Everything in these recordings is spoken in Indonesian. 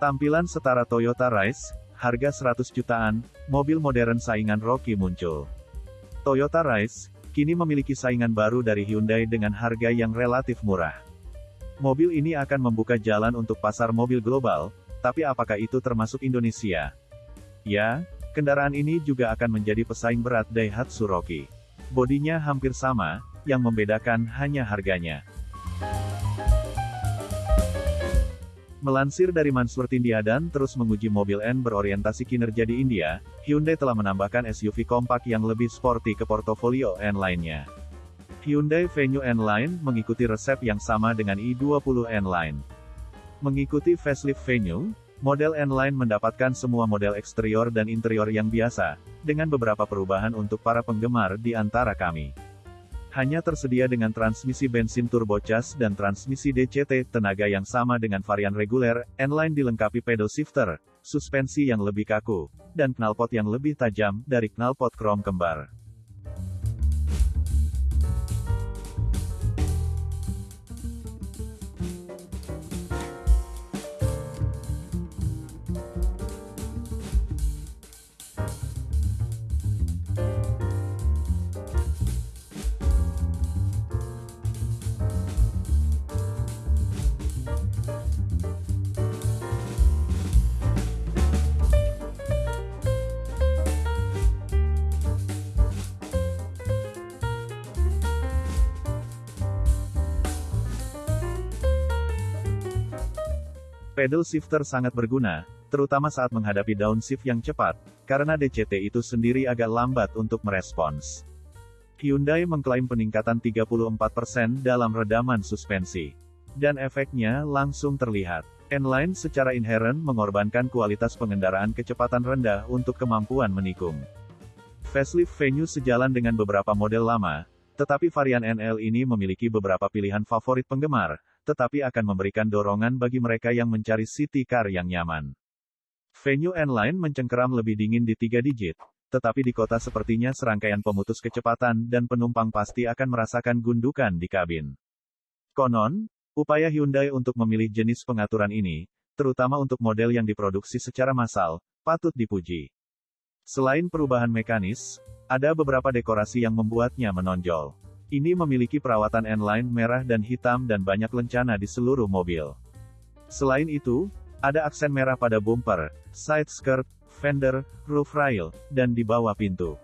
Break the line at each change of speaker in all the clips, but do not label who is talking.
Tampilan setara Toyota Rise, harga 100 jutaan, mobil modern saingan Rocky muncul. Toyota Rise, kini memiliki saingan baru dari Hyundai dengan harga yang relatif murah. Mobil ini akan membuka jalan untuk pasar mobil global, tapi apakah itu termasuk Indonesia? Ya, kendaraan ini juga akan menjadi pesaing berat Daihatsu Rocky. Bodinya hampir sama, yang membedakan hanya harganya. Melansir dari Mansur Tindiadan terus menguji mobil N berorientasi kinerja di India, Hyundai telah menambahkan SUV kompak yang lebih sporty ke portofolio N lainnya. Hyundai Venue N Line mengikuti resep yang sama dengan i20 N Line. Mengikuti facelift Venue, model N Line mendapatkan semua model eksterior dan interior yang biasa, dengan beberapa perubahan untuk para penggemar di antara kami. Hanya tersedia dengan transmisi bensin turbocharged dan transmisi DCT, tenaga yang sama dengan varian reguler, N-Line dilengkapi pedal shifter, suspensi yang lebih kaku, dan knalpot yang lebih tajam, dari knalpot krom kembar. Pedal shifter sangat berguna, terutama saat menghadapi downshift yang cepat, karena DCT itu sendiri agak lambat untuk merespons. Hyundai mengklaim peningkatan 34% dalam redaman suspensi. Dan efeknya langsung terlihat. N-Line secara inheren mengorbankan kualitas pengendaraan kecepatan rendah untuk kemampuan menikung. Facelift Venue sejalan dengan beberapa model lama, tetapi varian NL ini memiliki beberapa pilihan favorit penggemar, tetapi akan memberikan dorongan bagi mereka yang mencari city car yang nyaman. Venue N-Line mencengkeram lebih dingin di tiga digit, tetapi di kota sepertinya serangkaian pemutus kecepatan dan penumpang pasti akan merasakan gundukan di kabin. Konon, upaya Hyundai untuk memilih jenis pengaturan ini, terutama untuk model yang diproduksi secara massal, patut dipuji. Selain perubahan mekanis, ada beberapa dekorasi yang membuatnya menonjol. Ini memiliki perawatan N-line merah dan hitam dan banyak lencana di seluruh mobil. Selain itu, ada aksen merah pada bumper, side skirt, fender, roof rail, dan di bawah pintu.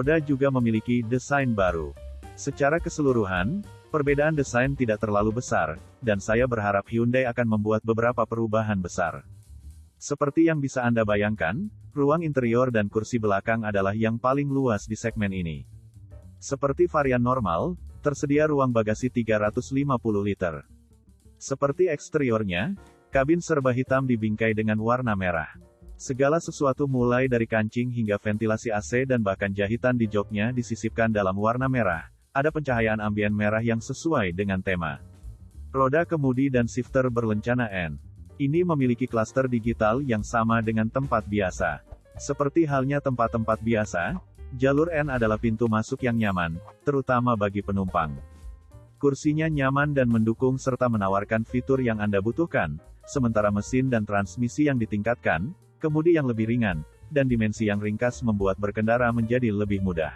Roda juga memiliki desain baru. Secara keseluruhan, perbedaan desain tidak terlalu besar, dan saya berharap Hyundai akan membuat beberapa perubahan besar. Seperti yang bisa Anda bayangkan, ruang interior dan kursi belakang adalah yang paling luas di segmen ini. Seperti varian normal, tersedia ruang bagasi 350 liter. Seperti eksteriornya, kabin serba hitam dibingkai dengan warna merah. Segala sesuatu mulai dari kancing hingga ventilasi AC dan bahkan jahitan di joknya disisipkan dalam warna merah. Ada pencahayaan ambien merah yang sesuai dengan tema. Roda kemudi dan shifter berlencana N. Ini memiliki klaster digital yang sama dengan tempat biasa. Seperti halnya tempat-tempat biasa, Jalur N adalah pintu masuk yang nyaman, terutama bagi penumpang. Kursinya nyaman dan mendukung serta menawarkan fitur yang Anda butuhkan, sementara mesin dan transmisi yang ditingkatkan, kemudi yang lebih ringan, dan dimensi yang ringkas membuat berkendara menjadi lebih mudah.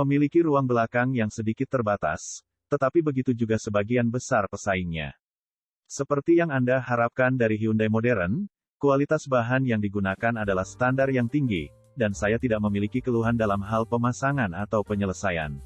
Memiliki ruang belakang yang sedikit terbatas, tetapi begitu juga sebagian besar pesaingnya. Seperti yang Anda harapkan dari Hyundai modern, kualitas bahan yang digunakan adalah standar yang tinggi, dan saya tidak memiliki keluhan dalam hal pemasangan atau penyelesaian.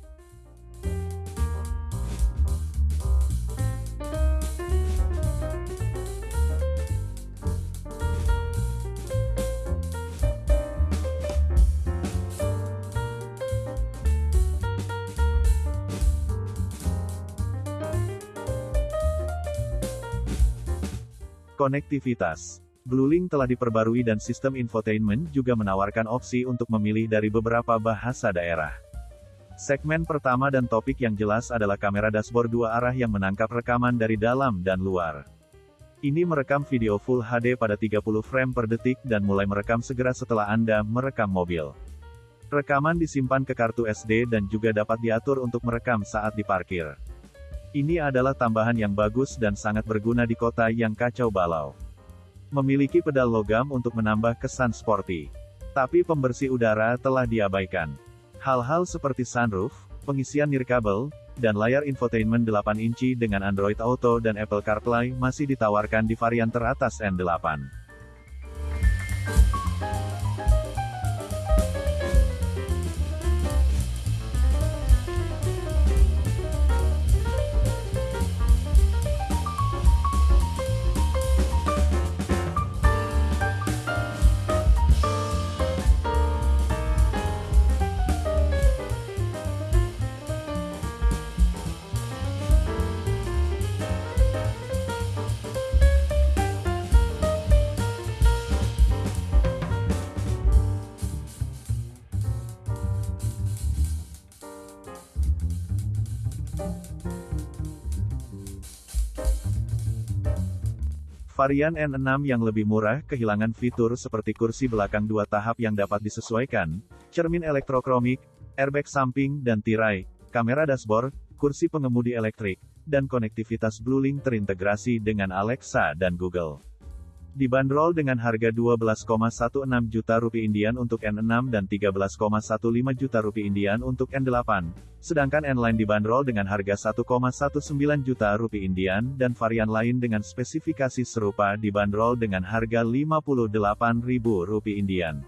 Konektivitas Bluelink telah diperbarui dan sistem infotainment juga menawarkan opsi untuk memilih dari beberapa bahasa daerah. Segmen pertama dan topik yang jelas adalah kamera dashboard dua arah yang menangkap rekaman dari dalam dan luar. Ini merekam video Full HD pada 30 frame per detik dan mulai merekam segera setelah Anda merekam mobil. Rekaman disimpan ke kartu SD dan juga dapat diatur untuk merekam saat diparkir. Ini adalah tambahan yang bagus dan sangat berguna di kota yang kacau balau. Memiliki pedal logam untuk menambah kesan sporty. Tapi pembersih udara telah diabaikan. Hal-hal seperti sunroof, pengisian nirkabel, dan layar infotainment 8 inci dengan Android Auto dan Apple CarPlay masih ditawarkan di varian teratas N8. Varian N6 yang lebih murah kehilangan fitur seperti kursi belakang dua tahap yang dapat disesuaikan, cermin elektrokromik, airbag samping dan tirai, kamera dashboard, kursi pengemudi elektrik, dan konektivitas Bluelink terintegrasi dengan Alexa dan Google. Dibanderol dengan harga 12,16 juta rupiah Indian untuk N6 dan 13,15 juta rupiah Indian untuk N8, sedangkan N-Line dibanderol dengan harga 1,19 juta rupiah Indian dan varian lain dengan spesifikasi serupa dibanderol dengan harga 58.000 rupiah Indian.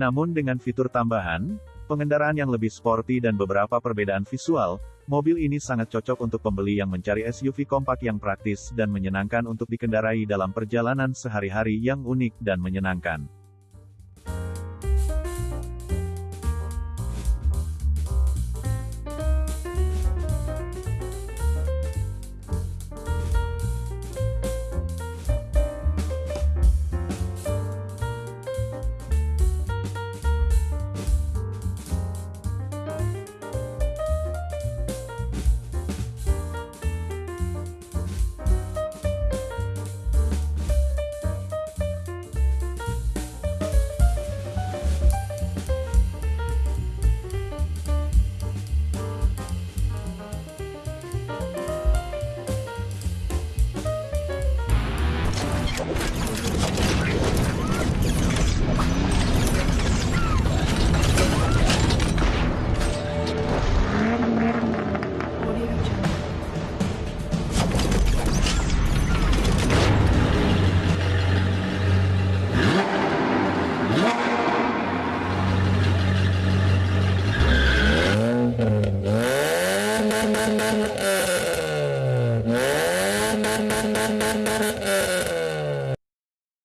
Namun dengan fitur tambahan, pengendaraan yang lebih sporty dan beberapa perbedaan visual, mobil ini sangat cocok untuk pembeli yang mencari SUV kompak yang praktis dan menyenangkan untuk dikendarai dalam perjalanan sehari-hari yang unik dan menyenangkan.